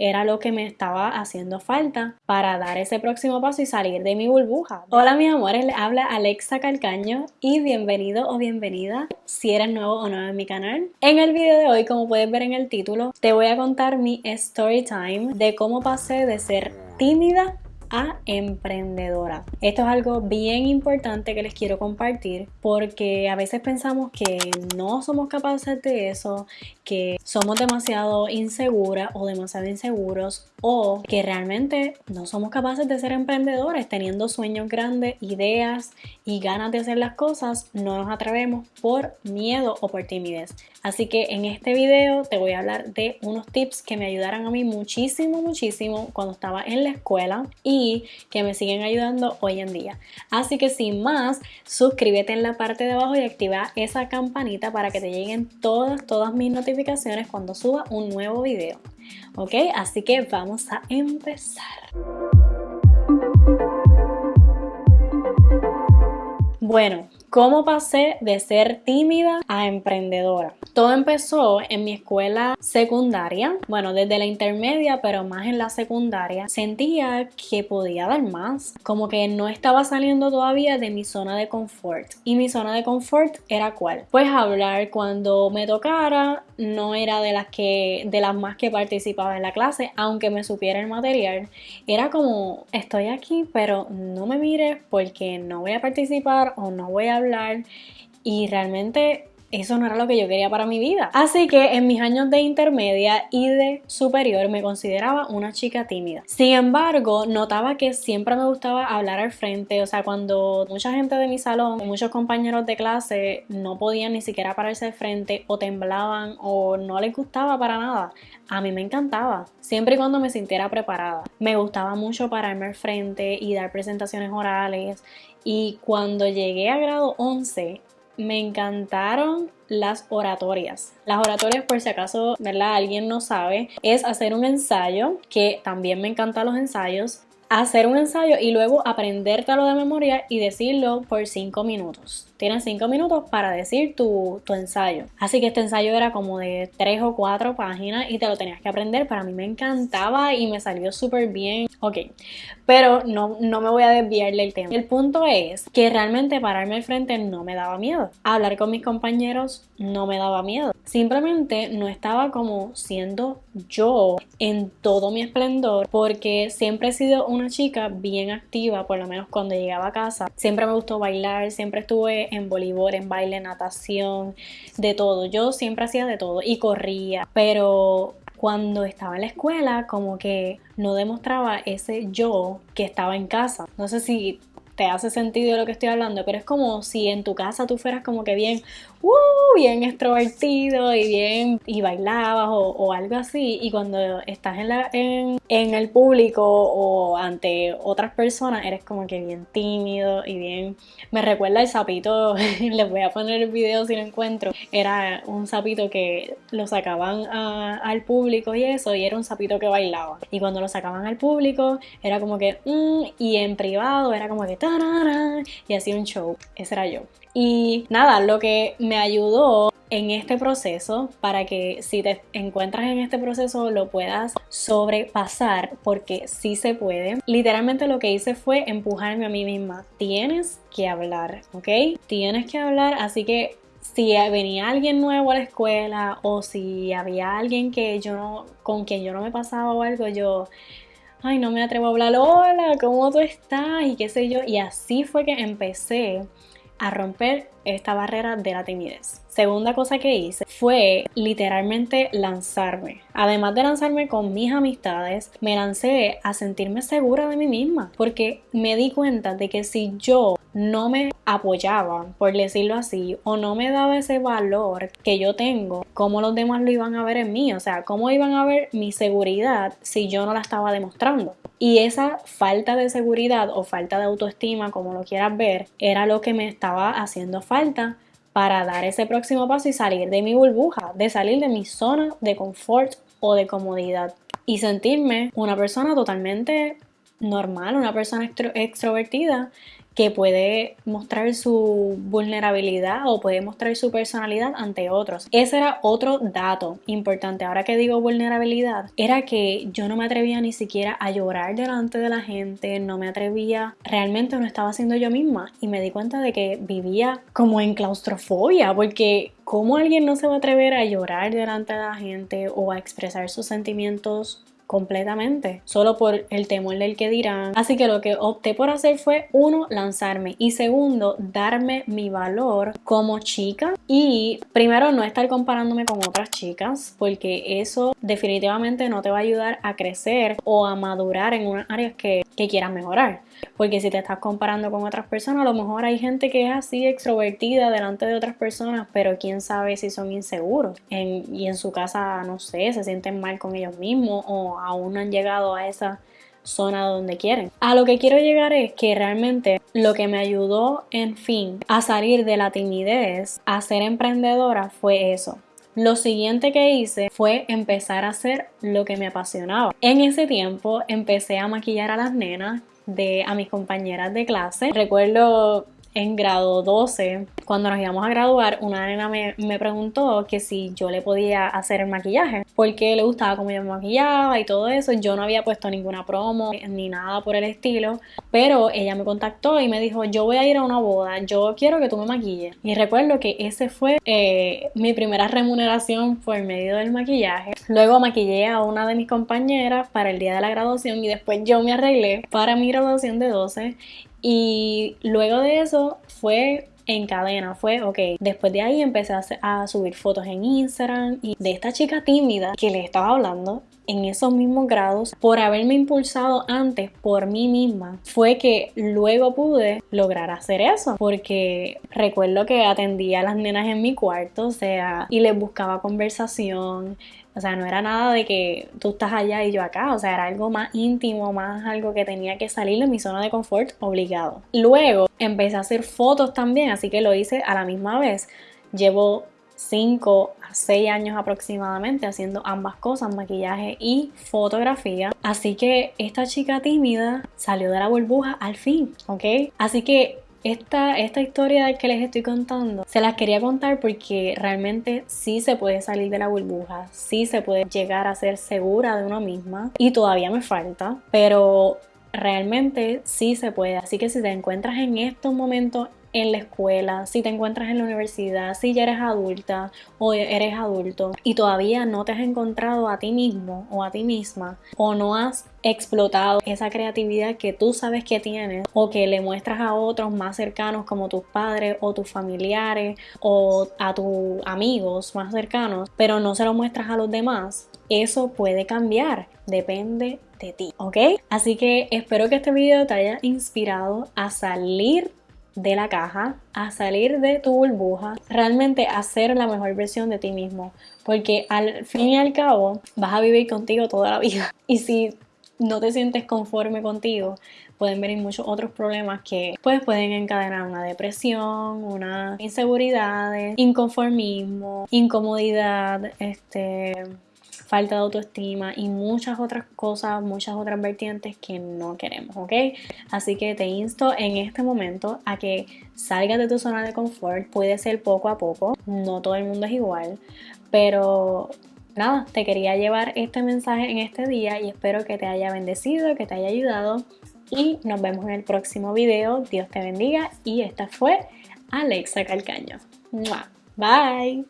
era lo que me estaba haciendo falta para dar ese próximo paso y salir de mi burbuja. Hola mis amores, les habla Alexa Calcaño y bienvenido o bienvenida si eres nuevo o nueva en mi canal. En el video de hoy, como puedes ver en el título, te voy a contar mi story time de cómo pasé de ser tímida a emprendedora. Esto es algo bien importante que les quiero compartir porque a veces pensamos que no somos capaces de eso, que somos demasiado inseguras o demasiado inseguros o que realmente no somos capaces de ser emprendedores teniendo sueños grandes, ideas y ganas de hacer las cosas, no nos atrevemos por miedo o por timidez. Así que en este video te voy a hablar de unos tips que me ayudaron a mí muchísimo, muchísimo cuando estaba en la escuela y que me siguen ayudando hoy en día. Así que sin más, suscríbete en la parte de abajo y activa esa campanita para que te lleguen todas, todas mis notificaciones cuando suba un nuevo video. ¿Ok? Así que vamos a empezar. Bueno, ¿Cómo pasé de ser tímida a emprendedora? Todo empezó en mi escuela secundaria, bueno, desde la intermedia, pero más en la secundaria. Sentía que podía dar más, como que no estaba saliendo todavía de mi zona de confort. Y mi zona de confort era cuál? Pues hablar cuando me tocara, no era de las que de las más que participaba en la clase, aunque me supiera el material. Era como estoy aquí, pero no me mires porque no voy a participar o no voy a hablar y realmente eso no era lo que yo quería para mi vida. Así que en mis años de intermedia y de superior me consideraba una chica tímida. Sin embargo, notaba que siempre me gustaba hablar al frente, o sea, cuando mucha gente de mi salón, muchos compañeros de clase no podían ni siquiera pararse al frente o temblaban o no les gustaba para nada. A mí me encantaba, siempre y cuando me sintiera preparada. Me gustaba mucho pararme al frente y dar presentaciones orales y cuando llegué a grado 11 me encantaron las oratorias. Las oratorias, por si acaso, ¿verdad? Alguien no sabe, es hacer un ensayo, que también me encantan los ensayos, hacer un ensayo y luego aprendértelo de memoria y decirlo por 5 minutos. Tienes 5 minutos para decir tu, tu, ensayo. Así que este ensayo era como de 3 o 4 páginas y te lo tenías que aprender. Para mí me encantaba y me salió súper bien. Ok, pero no, no me voy a desviarle el tema. El punto es que realmente pararme al frente no me daba miedo. Hablar con mis compañeros no me daba miedo. Simplemente no estaba como siendo yo en todo mi esplendor porque siempre he sido una chica bien activa, por lo menos cuando llegaba a casa. Siempre me gustó bailar, siempre estuve en voleibol, en baile, natación, de todo. Yo siempre hacía de todo y corría, pero cuando estaba en la escuela como que no demostraba ese yo que estaba en casa. No sé si te hace sentido lo que estoy hablando, pero es como si en tu casa tú fueras como que bien, uh, bien extrovertido y bien, y bailabas o, algo así, y cuando estás en, el público o ante otras personas eres como que bien tímido y bien, me recuerda el sapito, les voy a poner el video si lo encuentro, era un sapito que lo sacaban al público y eso, y era un sapito que bailaba, y cuando lo sacaban al público era como que, mm", y en privado era como que, y hacía un show. Ese era yo. Y nada, lo que me ayudó en este proceso para que si te encuentras en este proceso lo puedas sobrepasar porque sí se puede. Literalmente lo que hice fue empujarme a mí misma. Tienes que hablar, ¿ok? Tienes que hablar, así que si venía alguien nuevo a la escuela o si había alguien que yo no, con quien yo no me pasaba o algo, yo ay, no me atrevo a hablar, hola, ¿cómo tú estás? Y qué sé yo. Y así fue que empecé a romper esta barrera de la timidez. Segunda cosa que hice fue literalmente lanzarme. Además de lanzarme con mis amistades, me lancé a sentirme segura de mí misma porque me di cuenta de que si yo no me apoyaba, por decirlo así, o no me daba ese valor que yo tengo, ¿cómo los demás lo iban a ver en mí? O sea, ¿cómo iban a ver mi seguridad si yo no la estaba demostrando? Y esa falta de seguridad o falta de autoestima, como lo quieras ver, era lo que me estaba haciendo falta para dar ese próximo paso y salir de mi burbuja, de salir de mi zona de confort o de comodidad y sentirme una persona totalmente normal, una persona extrovertida que puede mostrar su vulnerabilidad o puede mostrar su personalidad ante otros. Ese era otro dato importante. Ahora que digo vulnerabilidad, era que yo no me atrevía ni siquiera a llorar delante de la gente, no me atrevía, realmente no estaba siendo yo misma y me di cuenta de que vivía como en claustrofobia porque ¿cómo alguien no se va a atrever a llorar delante de la gente o a expresar sus sentimientos completamente, solo por el temor del que dirán. Así que lo que opté por hacer fue, uno, lanzarme y segundo, darme mi valor como chica y primero no estar comparándome con otras chicas porque eso definitivamente no te va a ayudar a crecer o a madurar en unas áreas que, que quieras mejorar. Porque si te estás comparando con otras personas, a lo mejor hay gente que es así extrovertida delante de otras personas, pero quién sabe si son inseguros. y en su casa, no sé, se sienten mal con ellos mismos o aún no han llegado a esa zona donde quieren. A lo que quiero llegar es que realmente lo que me ayudó, en fin, a salir de la timidez, a ser emprendedora, fue eso. Lo siguiente que hice fue empezar a hacer lo que me apasionaba. En ese tiempo empecé a maquillar a las nenas de a mis compañeras de clase. Recuerdo en grado 12, cuando nos íbamos a graduar, una nena me, preguntó que si yo le podía hacer el maquillaje, porque le gustaba cómo yo me maquillaba y todo eso. Yo no había puesto ninguna promo ni nada por el estilo, pero ella me contactó y me dijo, yo voy a ir a una boda, yo quiero que tú me maquilles. Y recuerdo que ese fue eh, mi primera remuneración por medio del maquillaje. Luego maquillé a una de mis compañeras para el día de la graduación y después yo me arreglé para mi graduación de 12 y luego de eso fue en cadena, fue, ok, después de ahí empecé a, subir fotos en Instagram y de esta chica tímida que le estaba hablando en esos mismos grados por haberme impulsado antes por mí misma fue que luego pude lograr hacer eso porque recuerdo que atendía a las nenas en mi cuarto o sea y les buscaba conversación o sea, no era nada de que tú estás allá y yo acá, o sea, era algo más íntimo, más algo que tenía que salir de mi zona de confort obligado. Luego empecé a hacer fotos también, así que lo hice a la misma vez. Llevo 5 a 6 años aproximadamente haciendo ambas cosas, maquillaje y fotografía. Así que esta chica tímida salió de la burbuja al fin, ¿ok? Así que esta, esta historia que les estoy contando, se las quería contar porque realmente sí se puede salir de la burbuja, sí se puede llegar a ser segura de uno misma y todavía me falta, pero realmente sí se puede. Así que si te encuentras en estos momentos en la escuela, si te encuentras en la universidad, si ya eres adulta o eres adulto y todavía no te has encontrado a ti mismo o a ti misma o no has explotado esa creatividad que tú sabes que tienes o que le muestras a otros más cercanos como tus padres o tus familiares o a tus amigos más cercanos, pero no se lo muestras a los demás, eso puede cambiar, depende de ti, ¿ok? Así que espero que este video te haya inspirado a salir de la caja, a salir de tu burbuja, realmente a ser la mejor versión de ti mismo, porque al fin y al cabo vas a vivir contigo toda la vida. Y si no te sientes conforme contigo, pueden venir muchos otros problemas que pues pueden encadenar una depresión, una inseguridad, inconformismo, incomodidad, este falta de autoestima y muchas otras cosas, muchas otras vertientes que no queremos, ¿ok? Así que te insto en este momento a que salgas de tu zona de confort, puede ser poco a poco, no todo el mundo es igual, pero nada, te quería llevar este mensaje en este día y espero que te haya bendecido, que te haya ayudado y nos vemos en el próximo video. Dios te bendiga y esta fue Alexa Calcaño. Bye.